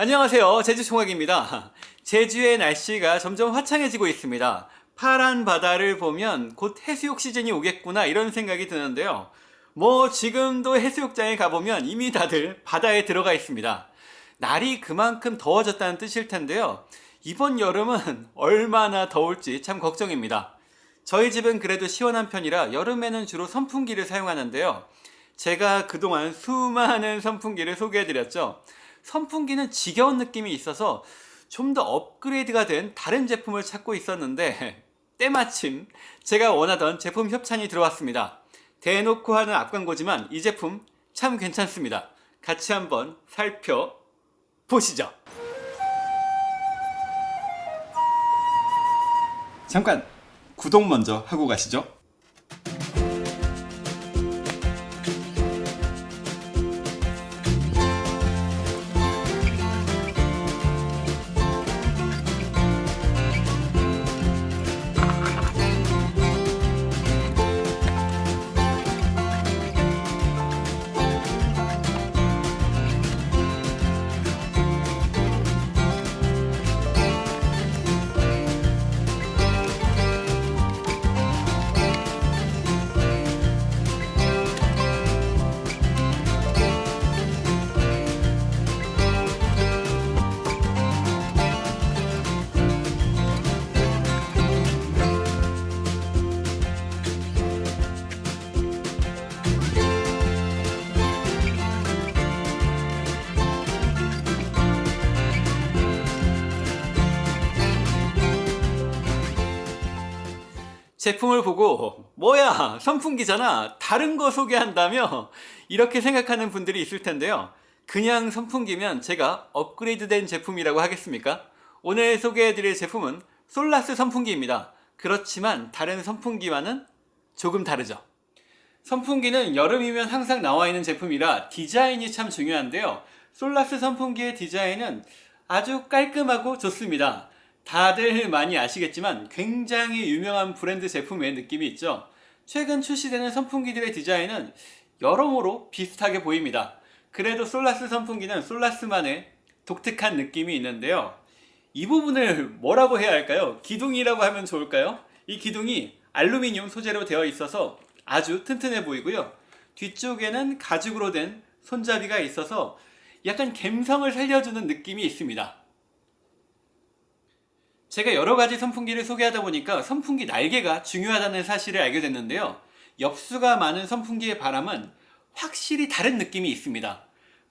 안녕하세요. 제주총각입니다. 제주의 날씨가 점점 화창해지고 있습니다. 파란 바다를 보면 곧 해수욕 시즌이 오겠구나 이런 생각이 드는데요. 뭐 지금도 해수욕장에 가보면 이미 다들 바다에 들어가 있습니다. 날이 그만큼 더워졌다는 뜻일 텐데요. 이번 여름은 얼마나 더울지 참 걱정입니다. 저희 집은 그래도 시원한 편이라 여름에는 주로 선풍기를 사용하는데요. 제가 그동안 수많은 선풍기를 소개해드렸죠 선풍기는 지겨운 느낌이 있어서 좀 더 업그레이드가 된 다른 제품을 찾고 있었는데 때마침 제가 원하던 제품 협찬이 들어왔습니다. 대놓고 하는 앞광고지만 이 제품 참 괜찮습니다. 같이 한번 살펴보시죠. 잠깐 구독 먼저 하고 가시죠. 제품을 보고 뭐야 선풍기잖아. 다른 거 소개한다며 이렇게 생각하는 분들이 있을 텐데요. 그냥 선풍기면 제가 업그레이드 된 제품이라고 하겠습니까? 오늘 소개해드릴 제품은 솔라스 선풍기입니다. 그렇지만 다른 선풍기와는 조금 다르죠. 선풍기는 여름이면 항상 나와 있는 제품이라 디자인이 참 중요한데요. 솔라스 선풍기의 디자인은 아주 깔끔하고 좋습니다 다들 많이 아시겠지만 굉장히 유명한 브랜드 제품의 느낌이 있죠. 최근 출시되는 선풍기들의 디자인은 여러모로 비슷하게 보입니다. 그래도 솔라스 선풍기는 솔라스만의 독특한 느낌이 있는데요. 이 부분을 뭐라고 해야 할까요? 기둥이라고 하면 좋을까요? 이 기둥이 알루미늄 소재로 되어 있어서 아주 튼튼해 보이고요. 뒤쪽에는 가죽으로 된 손잡이가 있어서 약간 갬성을 살려주는 느낌이 있습니다 제가 여러가지 선풍기를 소개하다 보니까 선풍기 날개가 중요하다는 사실을 알게 됐는데요. 엽수가 많은 선풍기의 바람은 확실히 다른 느낌이 있습니다.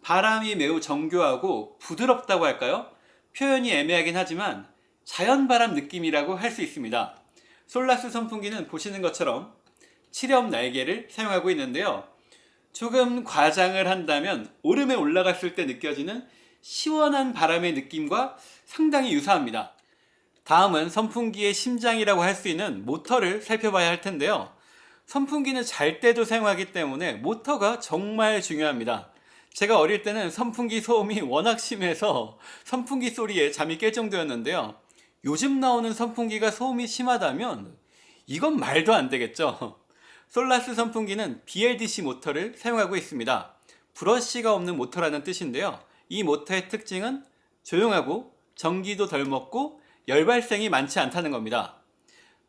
바람이 매우 정교하고 부드럽다고 할까요? 표현이 애매하긴 하지만 자연바람 느낌이라고 할 수 있습니다. 솔라스 선풍기는 보시는 것처럼 칠엽 날개를 사용하고 있는데요. 조금 과장을 한다면 오름에 올라갔을 때 느껴지는 시원한 바람의 느낌과 상당히 유사합니다 다음은 선풍기의 심장이라고 할 수 있는 모터를 살펴봐야 할 텐데요. 선풍기는 잘 때도 사용하기 때문에 모터가 정말 중요합니다. 제가 어릴 때는 선풍기 소음이 워낙 심해서 선풍기 소리에 잠이 깰 정도였는데요. 요즘 나오는 선풍기가 소음이 심하다면 이건 말도 안 되겠죠. 솔라스 선풍기는 BLDC 모터를 사용하고 있습니다. 브러쉬가 없는 모터라는 뜻인데요. 이 모터의 특징은 조용하고 전기도 덜 먹고 열 발생이 많지 않다는 겁니다.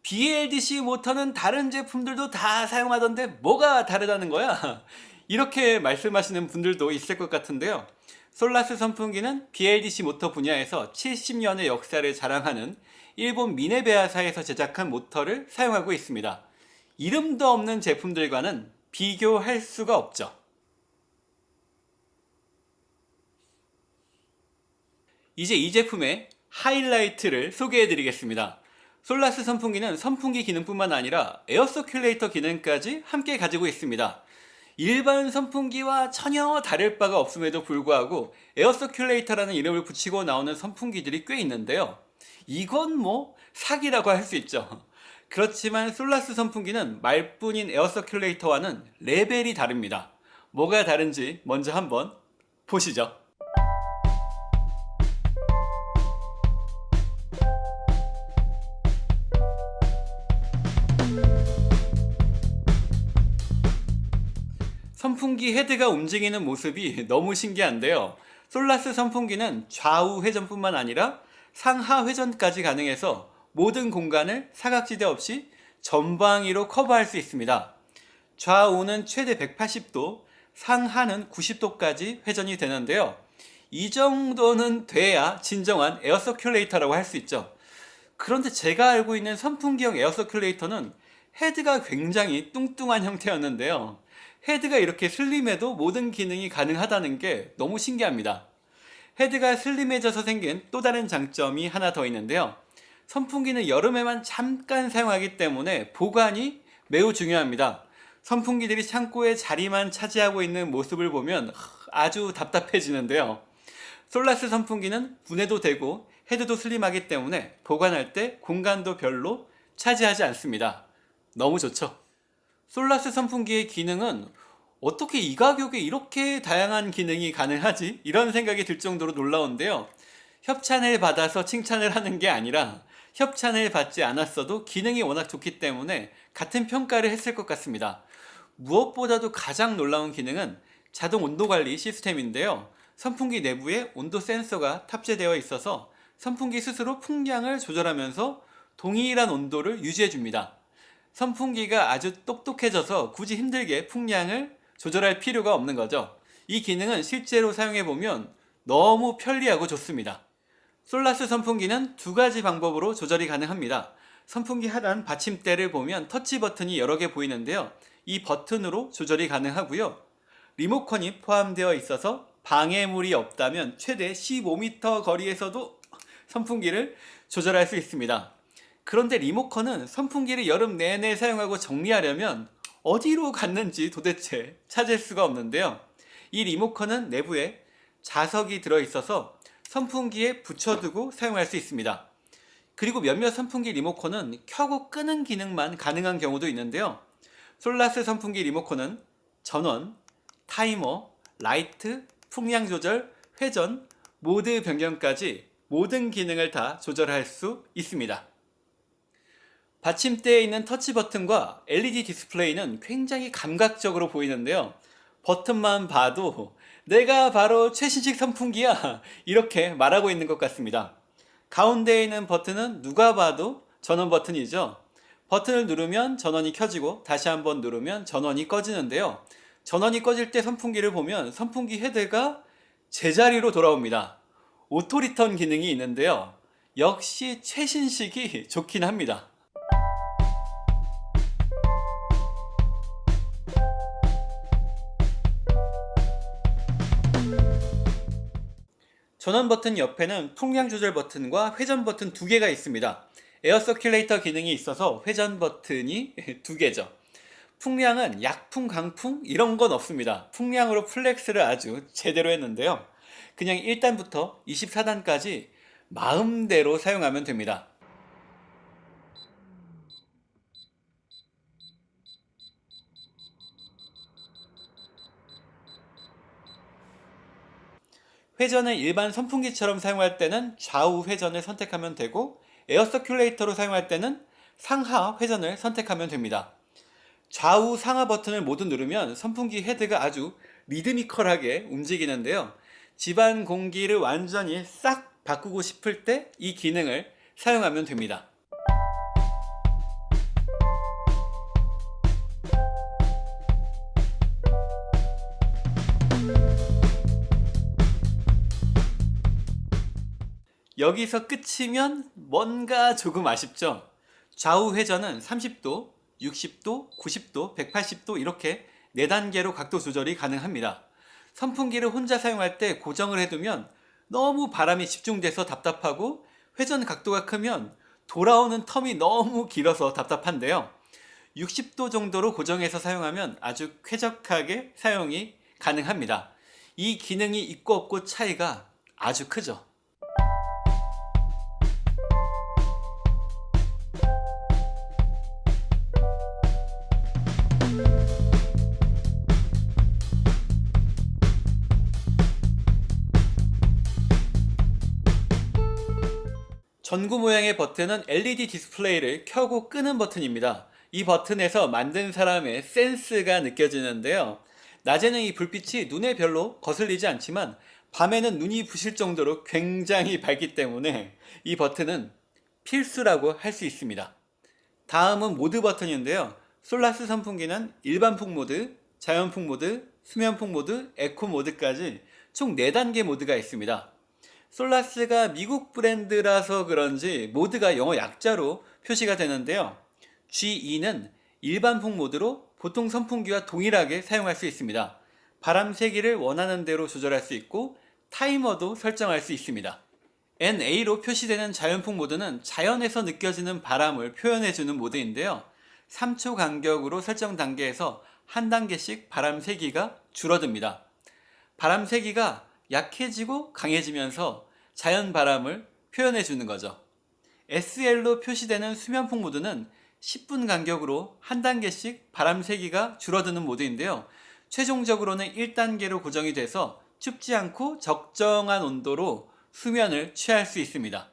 BLDC 모터는 다른 제품들도 다 사용하던데 뭐가 다르다는 거야? 이렇게 말씀하시는 분들도 있을 것 같은데요. 솔라스 선풍기는 BLDC 모터 분야에서 70년의 역사를 자랑하는 일본 미네베아사에서 제작한 모터를 사용하고 있습니다. 이름도 없는 제품들과는 비교할 수가 없죠. 이제 이 제품의 하이라이트를 소개해 드리겠습니다. 솔라스 선풍기는 선풍기 기능뿐만 아니라 air circulator 기능까지 함께 가지고 있습니다. 일반 선풍기와 전혀 다를 바가 없음에도 불구하고 air circulator라는 이름을 붙이고 나오는 선풍기들이 꽤 있는데요. 이건 뭐 사기라고 할 수 있죠. 그렇지만 솔라스 선풍기는 말뿐인 에어서큘레이터와는 레벨이 다릅니다. 뭐가 다른지 먼저 한번 보시죠 선풍기 헤드가 움직이는 모습이 너무 신기한데요 솔라스 선풍기는 좌우 회전뿐만 아니라 상하 회전까지 가능해서 모든 공간을 사각지대 없이 전방위로 커버할 수 있습니다. 좌우는 최대 180도, 상하는 90도까지 회전이 되는데요. 이 정도는 돼야 진정한 air circulator라고 할 수 있죠. 그런데 제가 알고 있는 선풍기형 air circulator는 헤드가 굉장히 뚱뚱한 형태였는데요. 헤드가 이렇게 슬림해도 모든 기능이 가능하다는 게 너무 신기합니다. 헤드가 슬림해져서 생긴 또 다른 장점이 하나 더 있는데요. 선풍기는 여름에만 잠깐 사용하기 때문에 보관이 매우 중요합니다. 선풍기들이 창고에 자리만 차지하고 있는 모습을 보면 아주 답답해지는데요. 솔라스 선풍기는 분해도 되고 헤드도 슬림하기 때문에 보관할 때 공간도 별로 차지하지 않습니다. 너무 좋죠? 솔라스 선풍기의 기능은 어떻게 이 가격에 이렇게 다양한 기능이 가능하지? 이런 생각이 들 정도로 놀라운데요. 협찬을 받아서 칭찬을 하는 게 아니라 협찬을 받지 않았어도 기능이 워낙 좋기 때문에 같은 평가를 했을 것 같습니다. 무엇보다도 가장 놀라운 기능은 자동 온도 관리 시스템인데요. 선풍기 내부에 온도 센서가 탑재되어 있어서 선풍기 스스로 풍량을 조절하면서 동일한 온도를 유지해 줍니다. 선풍기가 아주 똑똑해져서 굳이 힘들게 풍량을 조절할 필요가 없는 거죠. 이 기능은 실제로 사용해 보면 너무 편리하고 좋습니다. 솔라스 선풍기는 두 가지 방법으로 조절이 가능합니다. 선풍기 하단 받침대를 보면 터치 버튼이 여러 개 보이는데요. 이 버튼으로 조절이 가능하고요. 리모컨이 포함되어 있어서 방해물이 없다면 최대 15m 거리에서도 선풍기를 조절할 수 있습니다. 그런데 리모컨은 선풍기를 여름 내내 사용하고 정리하려면 어디로 갔는지 도대체 찾을 수가 없는데요. 이 리모컨은 내부에 자석이 들어있어서 선풍기에 붙여두고 사용할 수 있습니다. 그리고 몇몇 선풍기 리모컨은 켜고 끄는 기능만 가능한 경우도 있는데요. 솔라스 선풍기 리모컨은 전원, 타이머, 라이트, 풍량 조절, 회전, 모드 변경까지 모든 기능을 다 조절할 수 있습니다. 받침대에 있는 터치 버튼과 LED 디스플레이는 굉장히 감각적으로 보이는데요. 버튼만 봐도 내가 바로 최신식 선풍기야 이렇게 말하고 있는 것 같습니다. 가운데에 있는 버튼은 누가 봐도 전원 버튼이죠. 버튼을 누르면 전원이 켜지고 다시 한번 누르면 전원이 꺼지는데요. 전원이 꺼질 때 선풍기를 보면 선풍기 헤드가 제자리로 돌아옵니다. auto return 기능이 있는데요. 역시 최신식이 좋긴 합니다. 전원 버튼 옆에는 풍량 조절 버튼과 회전 버튼 두 개가 있습니다. air circulator 기능이 있어서 회전 버튼이 두 개죠. 풍량은 약풍, 강풍 이런 건 없습니다. 풍량으로 flex를 아주 제대로 했는데요. 그냥 1단부터 24단까지 마음대로 사용하면 됩니다. 회전을 일반 선풍기처럼 사용할 때는 좌우 회전을 선택하면 되고 air circulator로 사용할 때는 상하 회전을 선택하면 됩니다. 좌우 상하 버튼을 모두 누르면 선풍기 헤드가 아주 리드미컬하게 움직이는데요. 집안 공기를 완전히 싹 바꾸고 싶을 때 이 기능을 사용하면 됩니다. 여기서 끝이면 뭔가 조금 아쉽죠? 좌우 회전은 30도, 60도, 90도, 180도 이렇게 4단계로 각도 조절이 가능합니다. 선풍기를 혼자 사용할 때 고정을 해두면 너무 바람이 집중돼서 답답하고 회전 각도가 크면 돌아오는 텀이 너무 길어서 답답한데요. 60도 정도로 고정해서 사용하면 아주 쾌적하게 사용이 가능합니다. 이 기능이 있고 없고 차이가 아주 크죠. 전구 모양의 버튼은 LED 디스플레이를 켜고 끄는 버튼입니다. 이 버튼에서 만든 사람의 센스가 느껴지는데요. 낮에는 이 불빛이 눈에 별로 거슬리지 않지만 밤에는 눈이 부실 정도로 굉장히 밝기 때문에 이 버튼은 필수라고 할 수 있습니다. 다음은 모드 버튼인데요. 솔라스 선풍기는 일반 풍 모드, 자연 풍 모드, 수면 풍 모드, 에코 모드까지 총 4단계 모드가 있습니다. 솔라스가 미국 브랜드라서 그런지 모드가 영어 약자로 표시가 되는데요. G2는 일반 풍 모드로 보통 선풍기와 동일하게 사용할 수 있습니다. 바람 세기를 원하는 대로 조절할 수 있고 타이머도 설정할 수 있습니다. NA로 표시되는 자연풍 모드는 자연에서 느껴지는 바람을 표현해주는 모드인데요. 3초 간격으로 설정 단계에서 한 단계씩 바람 세기가 줄어듭니다. 바람 세기가 약해지고 강해지면서 자연 바람을 표현해 주는 거죠. SL로 표시되는 수면풍 모드는 10분 간격으로 한 단계씩 바람 세기가 줄어드는 모드인데요. 최종적으로는 1단계로 고정이 돼서 춥지 않고 적정한 온도로 수면을 취할 수 있습니다.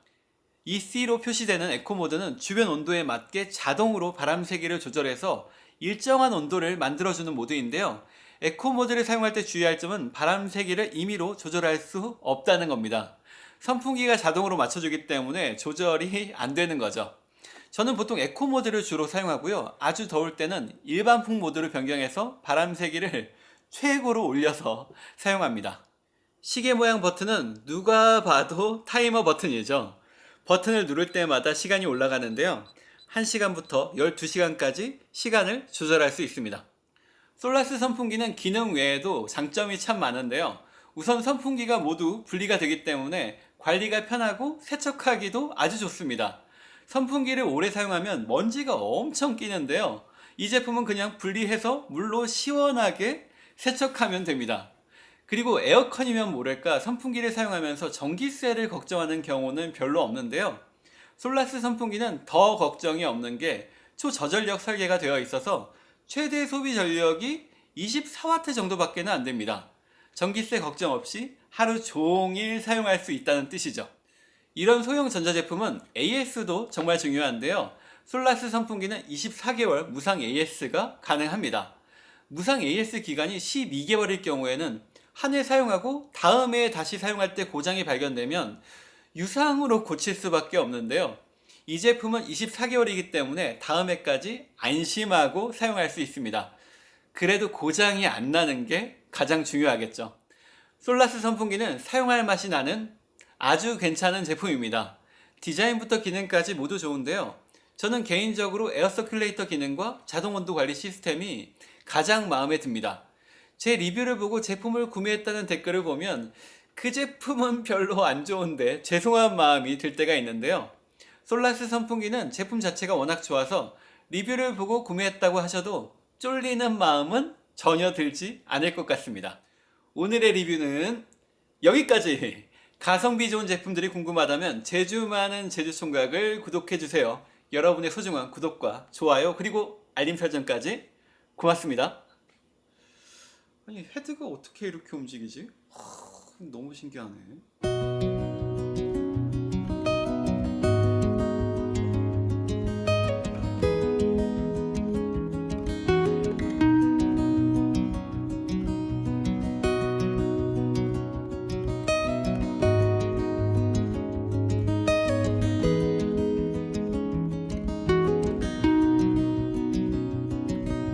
EC로 표시되는 에코 모드는 주변 온도에 맞게 자동으로 바람 세기를 조절해서 일정한 온도를 만들어주는 모드인데요. 에코 모드를 사용할 때 주의할 점은 바람 세기를 임의로 조절할 수 없다는 겁니다. 선풍기가 자동으로 맞춰주기 때문에 조절이 안 되는 거죠. 저는 보통 에코 모드를 주로 사용하고요. 아주 더울 때는 일반 풍 모드로 변경해서 바람 세기를 최고로 올려서 사용합니다. 시계 모양 버튼은 누가 봐도 타이머 버튼이죠. 버튼을 누를 때마다 시간이 올라가는데요. 1시간부터 12시간까지 시간을 조절할 수 있습니다. 솔라스 선풍기는 기능 외에도 장점이 참 많은데요. 우선 선풍기가 모두 분리가 되기 때문에 관리가 편하고 세척하기도 아주 좋습니다. 선풍기를 오래 사용하면 먼지가 엄청 끼는데요. 이 제품은 그냥 분리해서 물로 시원하게 세척하면 됩니다. 그리고 에어컨이면 모를까 선풍기를 사용하면서 전기세를 걱정하는 경우는 별로 없는데요. 솔라스 선풍기는 더 걱정이 없는 게 초저전력 설계가 되어 있어서 최대 소비 전력이 24W 정도밖에 안 됩니다. 전기세 걱정 없이 하루 종일 사용할 수 있다는 뜻이죠. 이런 소형 전자제품은 AS도 정말 중요한데요. 솔라스 선풍기는 24개월 무상 AS가 가능합니다. 무상 AS 기간이 12개월일 경우에는 한 해 사용하고 다음 해에 다시 사용할 때 고장이 발견되면 유상으로 고칠 수밖에 없는데요. 이 제품은 24개월이기 때문에 다음 해까지 안심하고 사용할 수 있습니다. 그래도 고장이 안 나는 게 가장 중요하겠죠. 솔라스 선풍기는 사용할 맛이 나는 아주 괜찮은 제품입니다. 디자인부터 기능까지 모두 좋은데요. 저는 개인적으로 air circulator 기능과 자동 온도 관리 시스템이 가장 마음에 듭니다. 제 리뷰를 보고 제품을 구매했다는 댓글을 보면 그 제품은 별로 안 좋은데 죄송한 마음이 들 때가 있는데요. 솔라스 선풍기는 제품 자체가 워낙 좋아서 리뷰를 보고 구매했다고 하셔도 쫄리는 마음은 전혀 들지 않을 것 같습니다. 오늘의 리뷰는 여기까지! 가성비 좋은 제품들이 궁금하다면 제주 많은 제주총각을 구독해주세요. 여러분의 소중한 구독과 좋아요 그리고 알림 설정까지 고맙습니다. 아니 헤드가 어떻게 이렇게 움직이지? 하, 너무 신기하네.